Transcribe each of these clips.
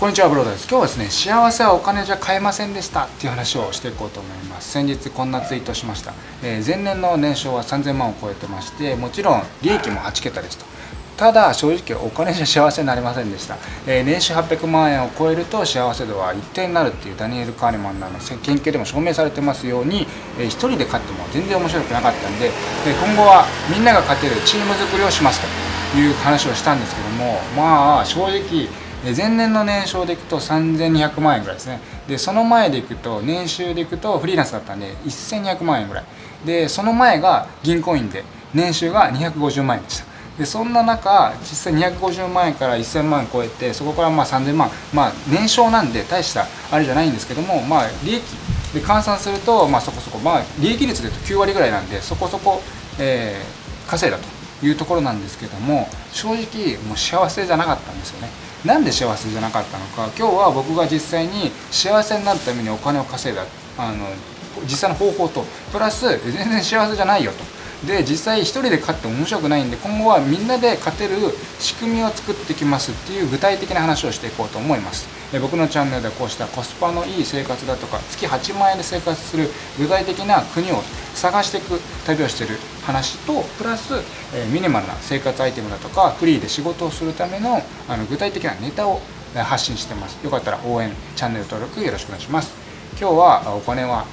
こんにちはブロードです。今日はですね幸せはお金じゃ買えませんでしたっていう話をしていこうと思います。先日こんなツイートしました、えー、前年の年商は3000万を超えてましてもちろん利益も8桁ですと。ただ正直お金じゃ幸せになりませんでした、えー、年収800万円を超えると幸せ度は一定になるっていうダニエル・カーネマンの研究でも証明されてますように、えー、1人で勝っても全然面白くなかったんでで今後はみんなが勝てるチーム作りをしますという話をしたんですけどもまあ正直前年の年商でいくと3200万円ぐらいですね。でその前でいくと年収でいくとフリーランスだったんで1200万円ぐらい。でその前が銀行員で年収が250万円でした。でそんな中実際250万円から1000万円超えてそこからまあ3000万。まあ年商なんで大したあれじゃないんですけどもまあ利益。で換算するとまあそこそこ。まあ利益率でいうと9割ぐらいなんでそこそこ、えー、稼いだというところなんですけども正直もう幸せじゃなかったんですよね。なんで幸せじゃなかったのか。今日は僕が実際に幸せになるためにお金を稼いだ。あの実際の方法と。プラス全然幸せじゃないよと。で実際1人で勝って面白くないんで今後はみんなで勝てる仕組みを作ってきますっていう具体的な話をしていこうと思います。僕のチャンネルではこうしたコスパのいい生活だとか月8万円で生活する具体的な国を探していく旅をしてる話とプラスえミニマルな生活アイテムだとかフリーで仕事をするためのあの具体的なネタを発信してます。よかったら応援チャンネル登録よろしくお願いします。今日はお金は、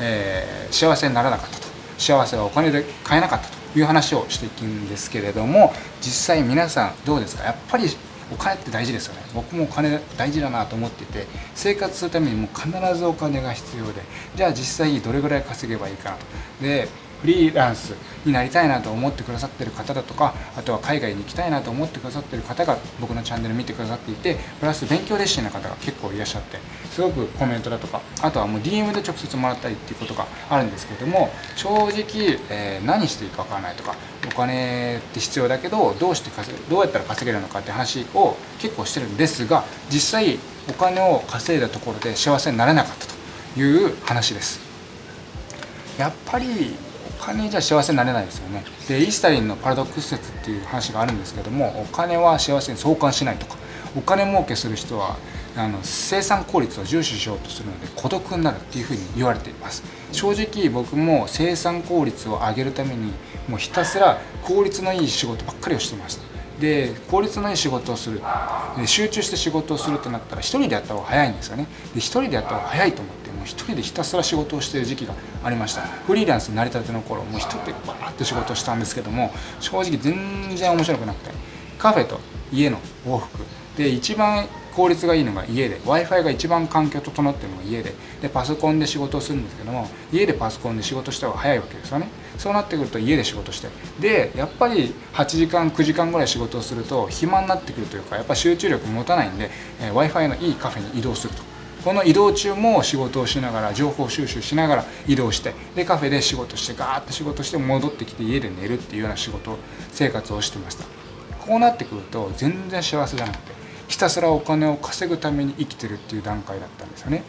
えー、幸せにならなかったと。幸せはお金で買えなかったという話をしていくんですけれども実際皆さんどうですか？やっぱりお金って大事ですよね。僕もお金大事だなと思ってて生活するためにも必ずお金が必要でじゃあ実際どれぐらい稼げばいいかなと。でフリーランスになりたいなと思ってくださってる方だとかあとは海外に行きたいなと思ってくださってる方が僕のチャンネル見てくださっていてプラス勉強熱心な方が結構いらっしゃってすごくコメントだとかあとはもう DM で直接もらったりっていうことがあるんですけども正直、えー、何していいかわからないとかお金って必要だけどどうして稼どうやったら稼げるのかって話を結構してるんですが実際お金を稼いだところで幸せになれなかったという話です。やっぱり金じゃ幸せになれないですよね。でイースタリンのパラドックス説っていう話があるんですけどもお金は幸せに相関しないとか。お金儲けする人はあの生産効率を重視しようとするので孤独になるっていうふうに言われています。正直僕も生産効率を上げるためにもうひたすら効率のいい仕事ばっかりをしてました。で効率のいい仕事をする。で集中して仕事をするってなったら1人でやった方が早いんですよね。で1人でやった方が早いと思って。もう1人でひたすら仕事をしている時期がありました。フリーランスになりたての頃もう1人でバーッと仕事したんですけども正直全然面白くなくてカフェと家の往復。で一番効率がいいのが家で w i f i が一番環境整ってるのが家ででパソコンで仕事をするんですけども家でパソコンで仕事した方が早いわけですよね。そうなってくると家で仕事してでやっぱり8時間9時間ぐらい仕事をすると暇になってくるというかやっぱ集中力持たないんで、えー、w i f i のいいカフェに移動すると。この移動中も仕事をしながら情報収集しながら移動してでカフェで仕事してガーッと仕事して戻ってきて家で寝るっていうような仕事生活をしてました。こうなってくると全然幸せじゃなくてひたすらお金を稼ぐために生きてるっていう段階だったんですよね。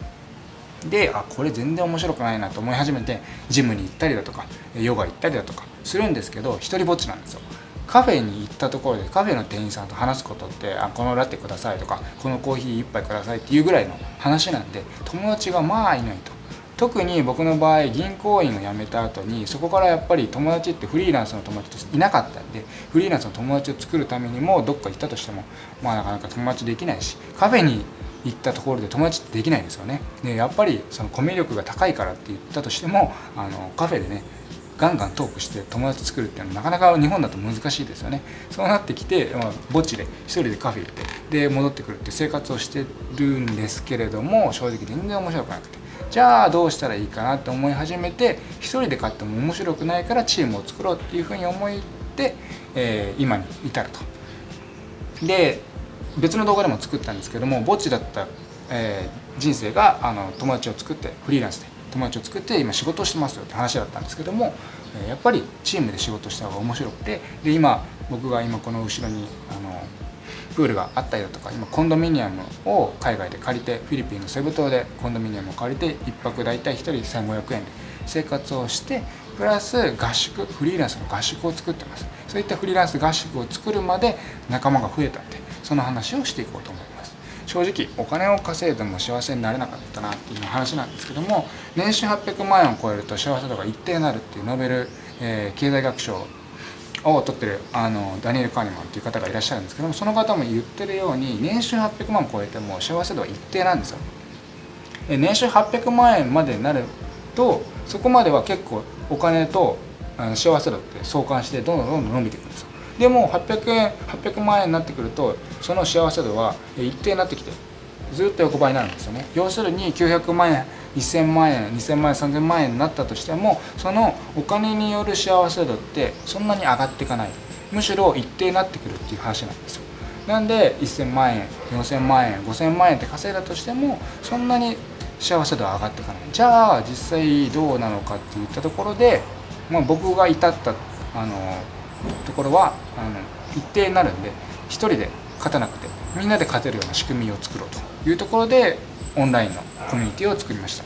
であこれ全然面白くないなと思い始めてジムに行ったりだとかヨガ行ったりだとかするんですけど一人ぼっちなんですよ。カフェに行ったところでカフェの店員さんと話すことってあこのラテくださいとかこのコーヒー1杯くださいっていうぐらいの話なんで友達がまあいないと。特に僕の場合銀行員を辞めた後にそこからやっぱり友達ってフリーランスの友達としていなかったんでフリーランスの友達を作るためにもどっか行ったとしてもまあなかなか友達できないしカフェに行ったところで友達ってできないんですよね。でやっぱりそのコミュ力が高いからって言ったとしてもあのカフェでねガンガントークして友達作るっていうのはなかなか日本だと難しいですよねそうなってきて、まあ、墓地で一人でカフェ行ってで戻ってくるって生活をしてるんですけれども正直全然面白くなくてじゃあどうしたらいいかなって思い始めて一人で買っても面白くないからチームを作ろうっていうふうに思って、えー、今に至ると。で別の動画でも作ったんですけども墓地だった、えー、人生があの友達を作ってフリーランスで友達を作って今仕事をしてますよって話だったんですけどもやっぱりチームで仕事した方が面白くてで今僕が今この後ろにあのプールがあったりだとか今コンドミニアムを海外で借りてフィリピンのセブ島でコンドミニアムを借りて1泊大体1人1500円で生活をしてプラス合宿フリーランスの合宿を作ってます。そういったフリーランス合宿を作るまで仲間が増えたんでその話をしていこうと思います正直お金を稼いでも幸せになれなかったなっていう話なんですけども年収800万円を超えると幸せ度が一定になるっていうノーベル、えー、経済学賞を取ってるあのダニエル・カーニマンっていう方がいらっしゃるんですけどもその方も言ってるように年収800万超えても幸せ度は一定なんですよ。年収800万円までになるとそこまでは結構お金と幸せ度って相関してどんどんどんどん伸びていくんですよ。でも800円800万円になってくるとその幸せ度は一定になってきてずっと横ばいになるんですよね。要するに900万円1000万円2000万円3000万円になったとしてもそのお金による幸せ度ってそんなに上がっていかない。むしろ一定になってくるっていう話なんですよ。なんで1000万円4000万円5000万円って稼いだとしてもそんなに幸せ度は上がっていかない。じゃあ実際どうなのかっていったところで、まあ、僕が至ったあのところはあの一定になるんで1人で勝たなくてみんなで勝てるような仕組みを作ろうというところでオンラインのコミュニティを作りました。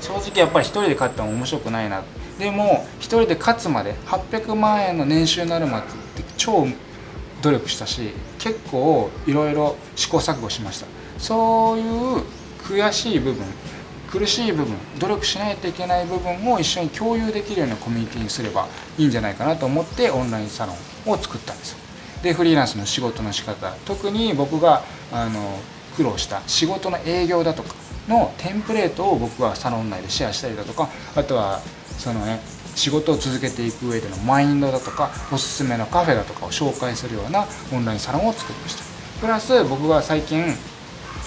正直やっぱり1人で勝っても面白くないな。でも1人で勝つまで800万円の年収になるまでって超努力したし結構いろいろ試行錯誤しました。そういう悔しい部分苦しい部分努力しないといけない部分を一緒に共有できるようなコミュニティにすればいいんじゃないかなと思ってオンラインサロンを作ったんです。でフリーランスの仕事の仕方特に僕があの苦労した仕事の営業だとかのテンプレートを僕はサロン内でシェアしたりだとかあとはそのね仕事を続けていく上でのマインドだとかおすすめのカフェだとかを紹介するようなオンラインサロンを作りました。プラス僕は最近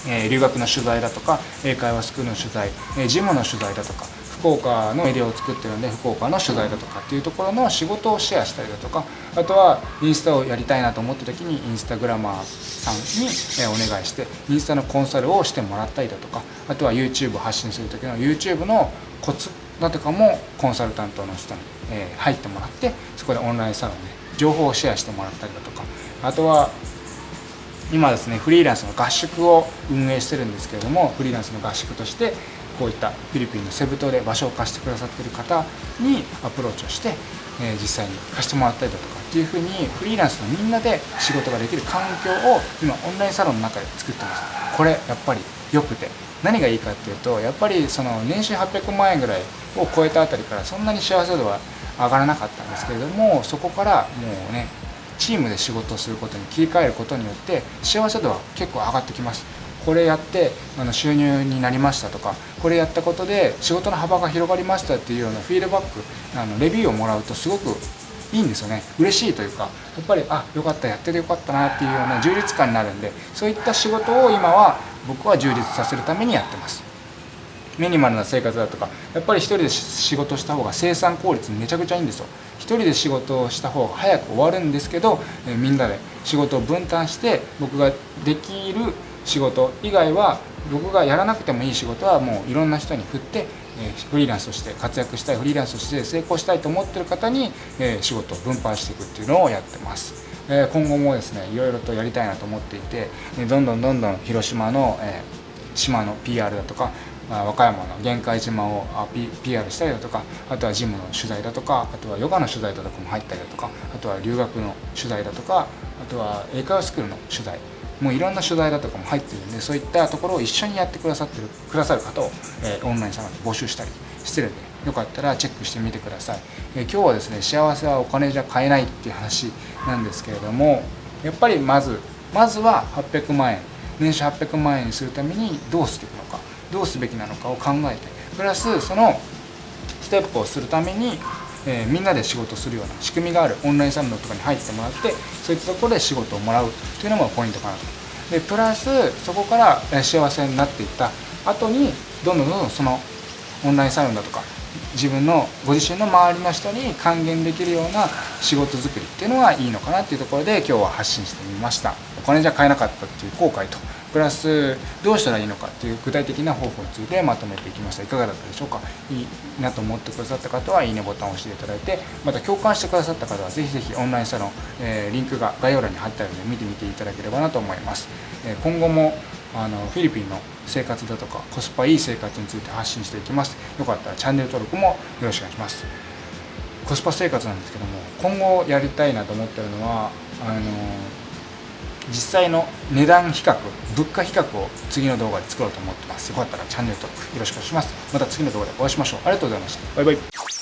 え留学の取材だとか英会話スクールの取材、えジムの取材だとか福岡のメディアを作ってるので福岡の取材だとかっていうところの仕事をシェアしたりだとかあとはインスタをやりたいなと思った時にインスタグラマーさんにお願いしてインスタのコンサルをしてもらったりだとかあとは YouTube を発信する時の YouTube のコツだとかもコンサルタントの人に入ってもらってそこでオンラインサロンで情報をシェアしてもらったりだとかあとは今ですねフリーランスの合宿を運営してるんですけれどもフリーランスの合宿としてこういったフィリピンのセブ島で場所を貸してくださってる方にアプローチをして、え実際に貸してもらったりだとかっていうふうにフリーランスのみんなで仕事ができる環境を今オンラインサロンの中で作ってます。これやっぱり良くて。何がいいかっていうとやっぱりその年収800万円ぐらいを超えたあたりからそんなに幸せ度は上がらなかったんですけれどもそこからもうねチームで仕事をすることに切り替えることによって幸せ度は結構上がってきます。これやってあの収入になりましたとかこれやったことで仕事の幅が広がりましたっていうようなフィードバックあのレビューをもらうとすごくいいんですよね。嬉しいというかやっぱりあよかったやっててよかったなっていうような充実感になるんでそういった仕事を今は僕は充実させるためにやってます。ミニマルな生活だとかやっぱり一人で仕事した方が生産効率めちゃくちゃいいんですよ一人で仕事をした方が早く終わるんですけど、えみんなで仕事を分担して僕ができる仕事以外は僕がやらなくてもいい仕事はもういろんな人に振って、えフリーランスとして活躍したいフリーランスとして成功したいと思ってる方に、え仕事を分配していくっていうのをやってます。え今後もですねいろいろとやりたいなと思っていてどんどんどんどん広島の、え島の PR だとか和歌山の玄界島を PR したりだとかあとはジムの取材だとかあとはヨガの取材だとかも入ったりだとかあとは留学の取材だとかあとは英会話スクールの取材もういろんな取材だとかも入ってるんでそういったところを一緒にやってくださってるくださる方を、えー、オンラインサロンで募集したりしてるんでよかったらチェックしてみてください、えー、今日はですね幸せはお金じゃ買えないっていう話なんですけれどもやっぱりまずまずは800万円年収800万円にするためにどうしていくのか。どうすべきなのかを考えてプラスそのステップをするために、えー、みんなで仕事するような仕組みがあるオンラインサロンとかに入ってもらってそういったところで仕事をもらうというのもポイントかなと。でプラスそこから幸せになっていった。後にどんどんどんどんそのオンラインサロンだとか自分のご自身の周りの人に還元できるような仕事作りっていうのがいいのかなっていうところで今日は発信してみました。お金じゃ買えなかったっていう後悔とプラスどうしたらいいのかっていう具体的な方法についてまとめていきました。いかがだったでしょうか？いいなと思ってくださった方はいいねボタンを押していただいてまた共感してくださった方はぜひぜひオンラインサロン、えー、リンクが概要欄に貼ってあるので見てみていただければなと思います、え、今後もあのフィリピンの生活だとかコスパいい生活について発信していきます。よかったらチャンネル登録もよろしくお願いします。コスパ生活なんですけども今後やりたいなと思ってるのはあの実際の値段比較物価比較を次の動画で作ろうと思ってます。よかったらチャンネル登録よろしくお願いします。また次の動画でお会いしましょう。ありがとうございました。バイバイ。